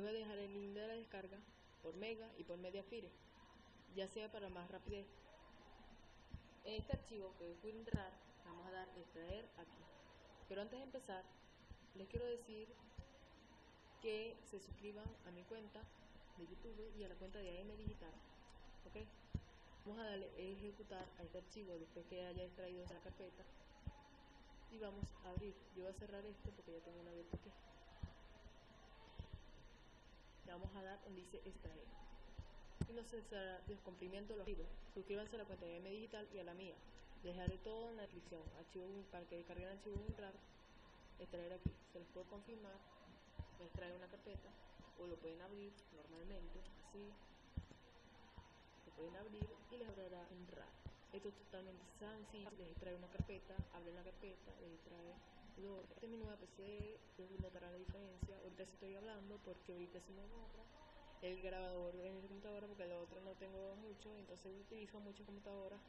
voy a dejar el link de la descarga por Mega y por Mediafire, ya sea para más rapidez. En este archivo que es WinRAR, vamos a dar extraer aquí. Pero antes de empezar, les quiero decir que se suscriban a mi cuenta de YouTube y a la cuenta de AM Digital. ¿Ok? Vamos a darle ejecutar a este archivo después que haya extraído esa carpeta y vamos a abrir. Yo voy a cerrar esto porque ya tengo una abierto aquí. Vamos a dar donde dice extraer. Y no se será descomprimiento los archivos. Suscríbanse a la cuenta de M Digital y a la mía. Dejaré todo en la descripción. Archivo para que descarguen archivo WinRAR. Extraer aquí. Se les puedo confirmar. Extraer una carpeta. O lo pueden abrir normalmente. Así. Lo pueden abrir y les abrirá en RAR. Esto es totalmente sencillo. Les extrae una carpeta. Abren la carpeta. Les extrae es mi nueva PC, notarán la diferencia. Ahorita estoy hablando porque ahorita se me borra el grabador en el computadora porque el otro no tengo mucho, entonces utilizo muchas computadoras,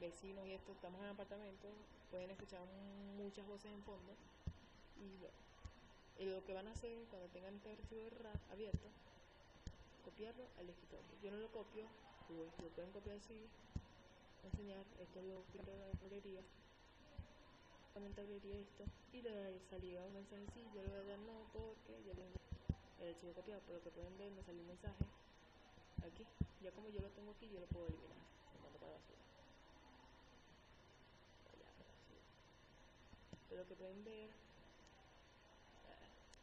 vecinos y esto, estamos en apartamento, pueden escuchar muchas voces en fondo. Y bueno, lo que van a hacer cuando tengan este archivo abierto, copiarlo al escritorio. Yo no lo copio, pues lo pueden copiar así, enseñar, esto es lo que de la librería comentaría esto y le salía un mensaje sí, yo le voy a dar no porque ya tengo el archivo copiado, pero que pueden ver me salió un mensaje aquí, ya como yo lo tengo aquí yo lo puedo eliminar, lo para la basura. Pero que pueden ver,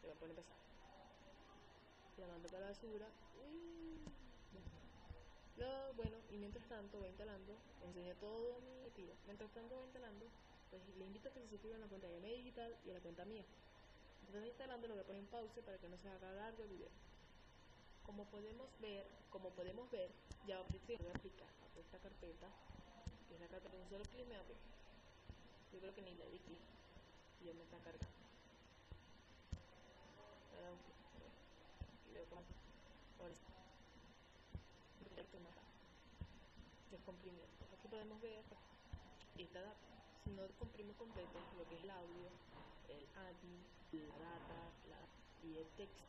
le voy a poner empezar. Lo mando para la basura. Lo, bueno, y mientras tanto voy instalando, enseñé todo mi tiro. Mientras tanto voy instalando, pues le invito a que se suscriban a la cuenta de Media Digital y a la cuenta mía. Entonces instalando lo voy a poner en pausa para que no se haga largo el video. Como podemos ver, como podemos ver, ya voy a aplicar a esta carpeta, que es la carpeta de un solo clic me abre. Yo creo que ni le di clic, ya me está cargando. Ahora ahora sí. Descomprimiento. Aquí podemos ver esta data no comprimimos completo lo que es el audio, el admin, la data y el texto.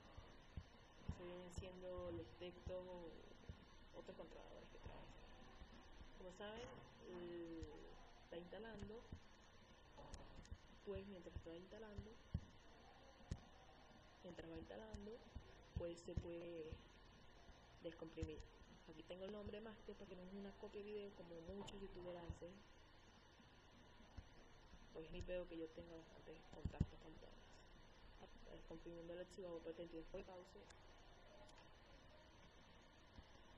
Se vienen siendo los textos o otros controladores que traen. Como saben, está instalando, pues mientras está instalando, mientras va instalando, pues se puede descomprimir. Aquí tengo el nombre master porque no es una copia de video como muchos youtubers hacen pues ni pedo que yo tenga bastantes contactos con todas. Comprimiendo el archivo porque el tiempo de pausa.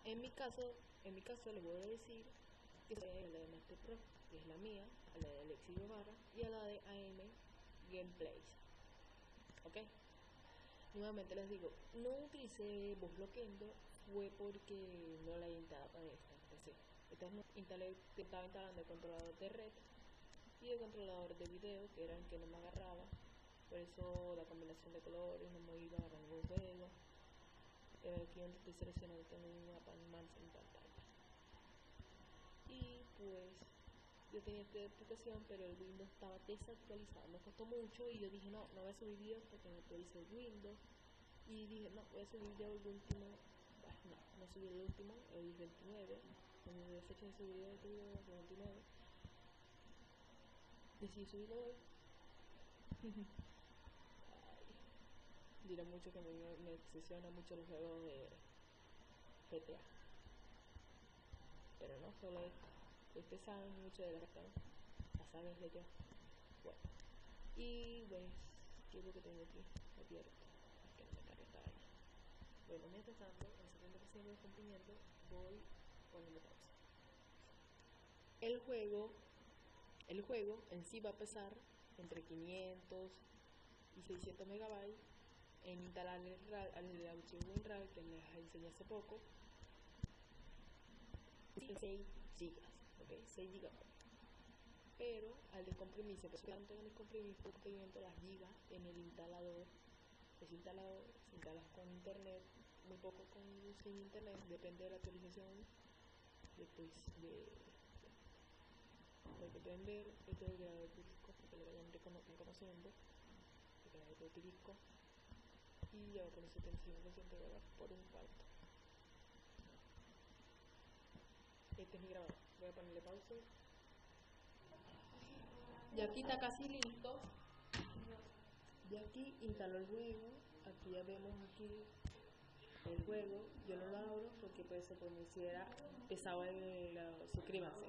En mi caso, en mi caso les voy a decir que es la de Master Pro, que es la mía, a la de Alexis Barra y a la de AM Gameplays. ¿Ok? Nuevamente les digo, no utilicé voz bloqueando, fue porque no la he instalado para esta PC. Esta no instalé, estaba instalando el controlador de red y el controlador de video que era el que no me agarraba. Por eso la combinación de colores no me iba a agarrar ningún juego. Eh, aquí donde estoy seleccionando tengo un mapa en pantalla. Y pues yo tenía esta aplicación pero el Windows estaba desactualizado. Me costó mucho y yo dije no, no voy a subir videos porque no actualice el Windows y dije no, voy a subir ya el último bueno, no, no subí el último, el 29 en la fecha de subir el video el 29 decidí subirlo hoy. diré mucho que me, me obsesiona mucho los juegos de GTA. Pero no solo esto. Ustedes saben mucho de la GTA. La saben de yo. Bueno. Y pues, ¿qué es lo que tengo aquí? Abierto. Que no me cargue vaina. Bueno, mientras tanto, en 70% de cumplimiento, voy poniendo pausa. El juego el juego en sí va a pesar entre 500 y 600 megabytes en instalar el, archivo WinRAR que les enseñé hace poco. 6 gigas, ok, 6 gigabytes pero al descomprimirse, pues tanto en descomprimir procedimiento las gigas en el instalador. Es instalado, se instala con internet, muy poco con sin internet, depende de la actualización de, pues, de lo que ver este es el grado de disco, que lo vayan reconociendo, el grado de. Y y ya va por el 75% de dólar por un cuarto. Este es mi grabador. Voy a ponerle pausa. Ya aquí está casi listo. Y aquí instaló el juego. Aquí ya vemos aquí el juego. Yo no lo abro porque pues se considera pesado el, el suscríbanse.